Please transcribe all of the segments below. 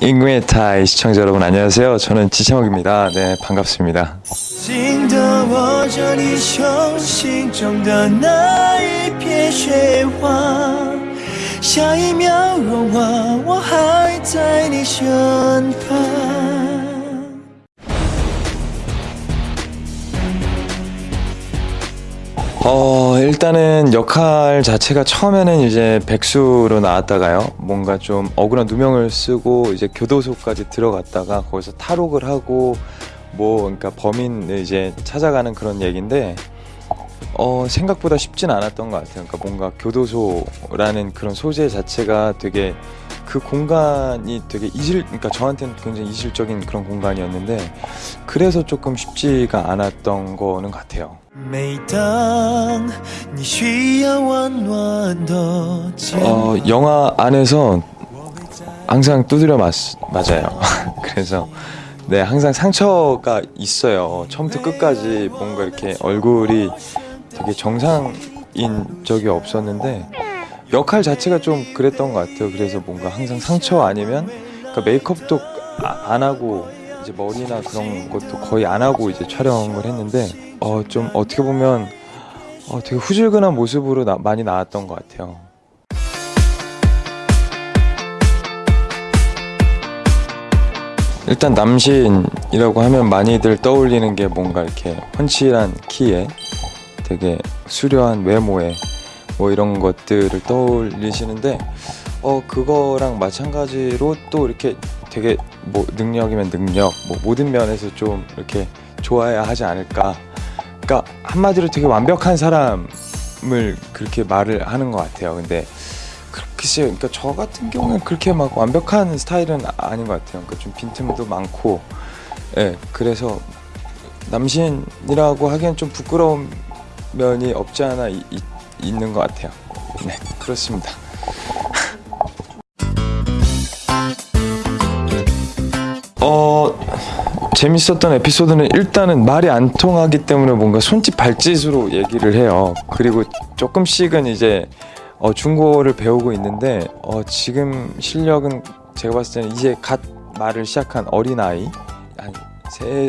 인구의 타이 시청자 여러분 안녕하세요. 저는 지창욱입니다. 네 반갑습니다. 일단은 역할 자체가 처음에는 이제 백수로 나왔다가요. 뭔가 좀 억울한 누명을 쓰고 이제 교도소까지 들어갔다가 거기서 탈옥을 하고 뭐 그러니까 범인을 이제 찾아가는 그런 얘기인데 어, 생각보다 쉽진 않았던 것 같아요. 그러니까 뭔가 교도소라는 그런 소재 자체가 되게 그 공간이 되게 이질, 그러니까 저한테는 굉장히 이질적인 그런 공간이었는데 그래서 조금 쉽지가 않았던 거는 같아요. 어, 영화 안에서 항상 두드려 맞, 맞아요. 그래서 네, 항상 상처가 있어요. 처음부터 끝까지 뭔가 이렇게 얼굴이 되게 정상인 적이 없었는데 역할 자체가 좀 그랬던 것 같아요. 그래서 뭔가 항상 상처 아니면 그러니까 메이크업도 아- 안 하고 이제 머리나 그런 것도 거의 안 하고 이제 촬영을 했는데 어 좀 어떻게 보면 어 되게 후줄근한 모습으로 나- 많이 나왔던 것 같아요. 일단 남신이라고 하면 많이들 떠올리는 게 뭔가 이렇게 훤칠한 키에 되게 수려한 외모에 뭐 이런 것들을 떠올리시는데 어 그거랑 마찬가지로 또 이렇게 되게 뭐 능력이면 능력 뭐 모든 면에서 좀 이렇게 좋아야 하지 않을까. 그러니까 한마디로 되게 완벽한 사람을 그렇게 말을 하는 것 같아요. 근데 글쎄요 그러니까 저 같은 경우는 그렇게 막 완벽한 스타일은 아닌 것 같아요. 그러니까 좀 빈틈도 많고. 예 그래서 남신이라고 하기엔 좀 부끄러운 면이 없지 않아 이- 이- 있는 것 같아요 네 그렇습니다 어 재밌었던 에피소드는 일단은 말이 안 통하기 때문에 뭔가 손짓 발짓으로 얘기를 해요. 그리고 조금씩은 이제 어, 중국어를 배우고 있는데 어, 지금 실력은 제가 봤을 때는 이제 갓 말을 시작한 어린 아이 한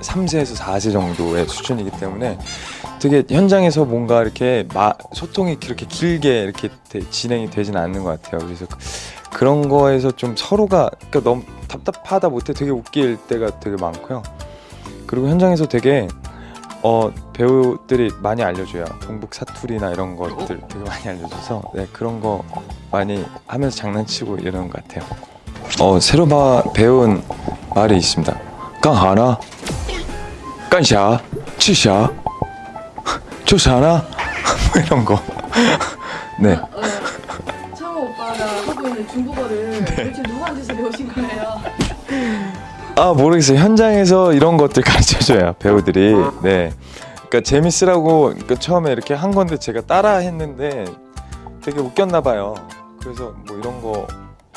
3세에서 4세 정도의 수준이기 때문에 되게 현장에서 뭔가 이렇게 마, 소통이 그렇게 길게 이렇게 되- 진행이 되진 않는 것 같아요. 그래서 그- 그런 거에서 좀 서로가 그러니까 너무 답답하다 못해 되게 웃길 때가 되게 많고요. 그리고 현장에서 되게 어, 배우들이 많이 알려줘요. 동북 사투리나 이런 것들 되게 많이 알려줘서 네, 그런 거 많이 하면서 장난치고 이러는 것 같아요. 어, 새로 봐, 배운 말이 있습니다. 깡하나, 깐샤, 치샤, 조사나? 뭐 이런 거. 네. 어, 창호 오빠가 하고 있는 중국어를 도대체 누구한테서 배우신 거예요? 아 모르겠어요. 현장에서 이런 것들 가르쳐줘요 배우들이. 네. 그러니까 재밌으라고 그러니까 처음에 이렇게 한 건데 제가 따라 했는데 되게 웃겼나 봐요. 그래서 뭐 이런 거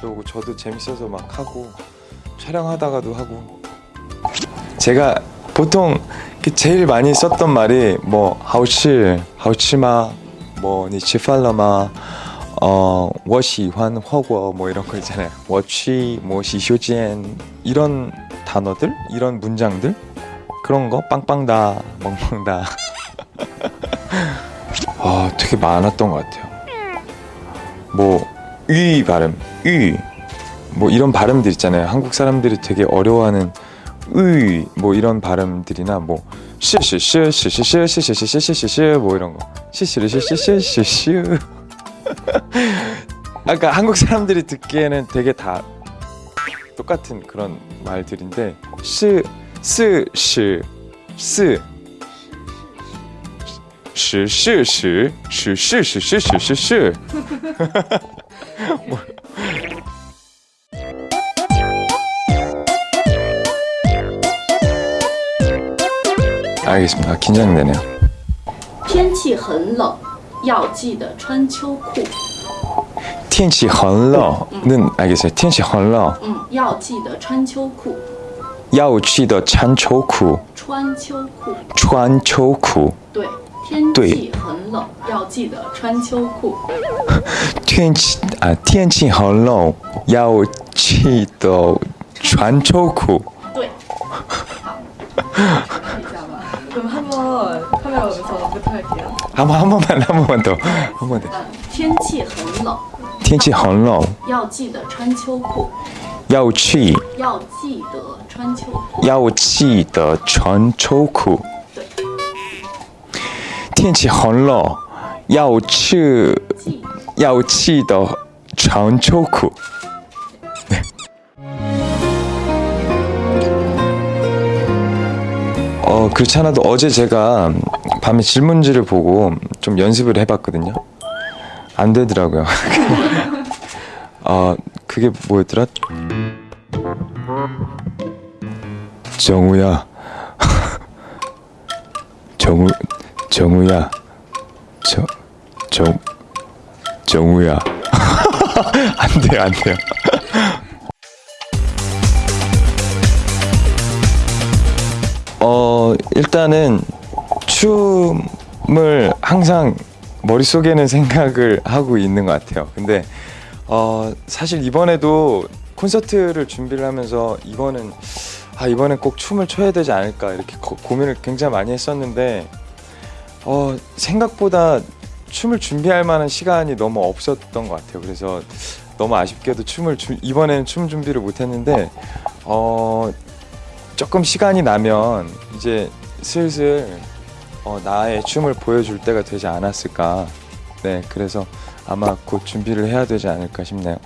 배우고 저도 재밌어서 막 하고 촬영하다가도 하고. 제가 보통 그 제일 많이 썼던 말이 뭐 하우치 하우치마 뭐 니치팔라마 어, 我喜欢 허거 뭐 이런 거 있잖아요. 我去뭐 시쇼지엔 이런 단어들, 이런 문장들 그런 거 빵빵다, 멍멍다. 아, 되게 많았던 것 같아요. 뭐 위 발음, 위. 뭐 이런 발음들 있잖아요. 한국 사람들이 되게 어려워하는 의, 뭐 이런 발음들이나 뭐 시시시시시시시시시시시시 뭐 이런 거 시시시시시시시 아까 한국 사람들이 듣기에는 되게 다 똑같은 그런 말들인데 시, 스, 시, 스, 시, 시, 시, 시, 시, 시, 시, 시, 시, 알겠습니다. 긴장되네요. 天气很冷，要记得穿秋裤。天气很冷는 알겠어요. 天气很冷嗯，要记得穿秋裤。要记得穿秋裤穿秋裤，穿秋裤对，天对气很冷，要记得穿秋裤。天气啊天气很冷要记得 传抽苦对。好，看一下吧。 그럼 한번 카메라 보면서 할게요. 한번 한 번만 한 번만 더 한 번 더. 天气很冷，天气很冷要记得穿秋裤，要去要记得穿秋裤。要记得穿秋裤对，天气很冷要去记要记得穿秋裤 어 그렇지 않아도 어제 제가 밤에 질문지를 보고 좀 연습을 해봤거든요. 안 되더라고요. 어 그게 뭐였더라? 정우야, 정우, 정우야, 정, 정, 정우야. 안 돼요, 안 돼요. 일단은 춤을 항상 머릿속에는 생각을 하고 있는 것 같아요. 근데 어 사실 이번에도 콘서트를 준비를 하면서 이거는 아 이번엔 꼭 춤을 춰야 되지 않을까 이렇게 고, 고민을 굉장히 많이 했었는데 어 생각보다 춤을 준비할 만한 시간이 너무 없었던 것 같아요. 그래서 너무 아쉽게도 춤을 주, 이번에는 춤 준비를 못했는데 어 조금 시간이 나면 이제 슬슬 어, 나의 춤을 보여줄 때가 되지 않았을까. 네, 그래서 아마 곧 준비를 해야 되지 않을까 싶네요.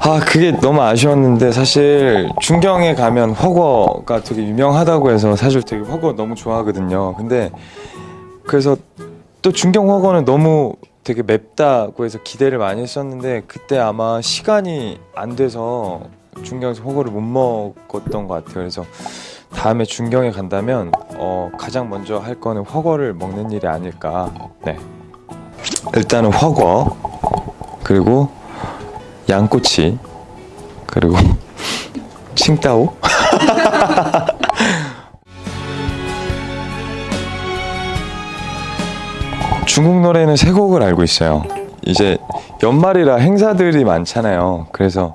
아, 그게 너무 아쉬웠는데 사실 중경에 가면 허거가 되게 유명하다고 해서 사실 되게 허거 너무 좋아하거든요. 근데 그래서 또 중경 허거는 너무 되게 맵다고 해서 기대를 많이 했었는데 그때 아마 시간이 안 돼서 중경에서 허거를 못 먹었던 것 같아요. 그래서 다음에 중경에 간다면 어, 가장 먼저 할 거는 허거를 먹는 일이 아닐까. 네. 일단은 허거 그리고 양꼬치 그리고 칭따오 중국 노래는 세 곡을 알고 있어요. 이제 연말이라 행사들이 많잖아요. 그래서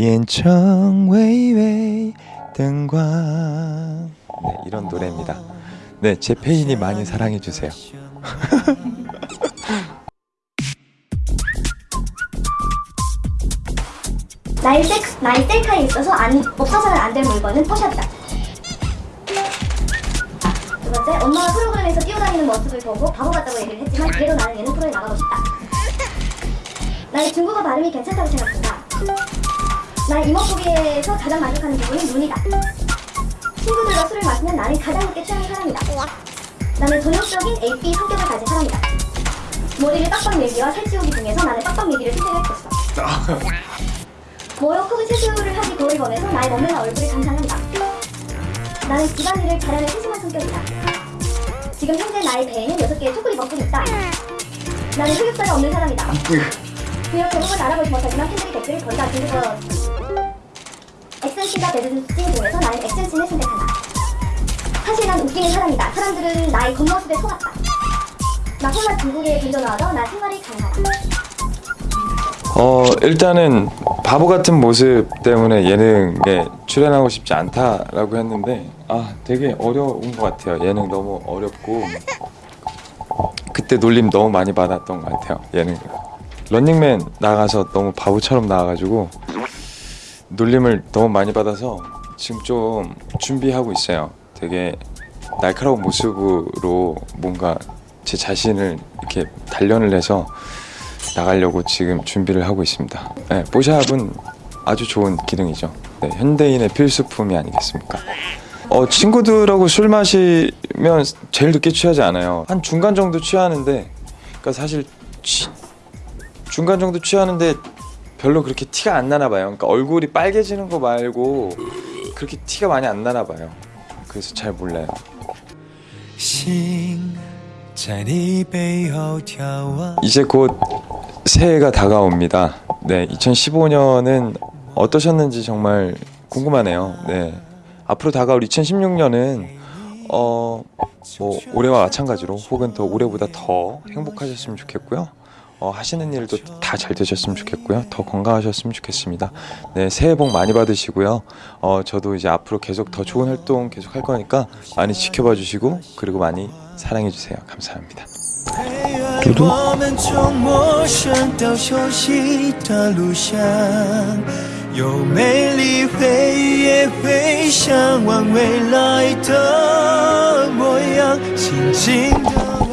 비엔청 웨이웨이 등광 네, 이런 노래입니다. 네, 제 페인이 많이 사랑해주세요. 나의, 셀, 나의 셀카에 있어서 안, 없어서는 안 될 물건은 포샵이다. 두 번째, 엄마가 프로그램에서 뛰어다니는 모습을 보고 바보 같다고 얘기를 했지만 그래도 나는 예능 프로에 나가고 싶다. 나의 중국어 발음이 괜찮다고 생각한다. 나의 이목구비에서 가장 만족하는 부분은 눈이다. 친구들과 술을 마시면 나는 가장 늦게 취하는 사람이다. 나는 전형적인 AP 성격을 가진 사람이다. 머리를 빡빡 밀기와 살찌우기 중에서 나는 빡빡 밀기를 것이다. 모욕 혹은 세수를 하기 거의 원해서 나의 몸매와 얼굴을 감상한다. 나는 집안일을 잘하는 세심한 성격이다. 지금 현재 나의 배에는 6개의 초콜릿 먹고 있다. 나는 흑역사가 없는 사람이다. 비록 대부분 알아보지 못하지만 팬들이 댓글을 건다 중국어 액션씬과 배드씬 중에서 나는 액션씬을 선택한다. 사실 난 웃기는 사람이다. 사람들은 나의 겉모습에 속았다. 나 홀라 중국에 던져나와서 나 생활이 가능하다. 어 일단은 바보 같은 모습 때문에 예능에 출연하고 싶지 않다라고 했는데 아 되게 어려운 것 같아요 예능 너무 어렵고 그때 놀림 너무 많이 받았던 것 같아요 예능 런닝맨 나가서 너무 바보처럼 나와가지고 놀림을 너무 많이 받아서 지금 좀 준비하고 있어요 되게 날카로운 모습으로 뭔가 제 자신을 이렇게 단련을 해서 나가려고 지금 준비를 하고 있습니다. 네, 뽀샵은 아주 좋은 기능이죠. 네, 현대인의 필수품이 아니겠습니까? 어, 친구들하고 술 마시면 제일 늦게 취하지 않아요. 한 중간 정도 취하는데, 그러니까 사실 취- 중간 정도 취하는데 별로 그렇게 티가 안 나나 봐요. 그러니까 얼굴이 빨개지는 거 말고 그렇게 티가 많이 안 나나 봐요. 그래서 잘 몰라요. 心在你背后眺望。 이제 곧 새해가 다가옵니다. 네, 2015년은 어떠셨는지 정말 궁금하네요. 네. 앞으로 다가올 2016년은 어, 뭐 올해와 마찬가지로 혹은 더 올해보다 더 행복하셨으면 좋겠고요. 어, 하시는 일도 다 잘 되셨으면 좋겠고요. 더 건강하셨으면 좋겠습니다. 네, 새해 복 많이 받으시고요. 어, 저도 이제 앞으로 계속 더 좋은 활동 계속 할 거니까 많이 지켜봐 주시고 그리고 많이 사랑해 주세요. 감사합니다. 陪伴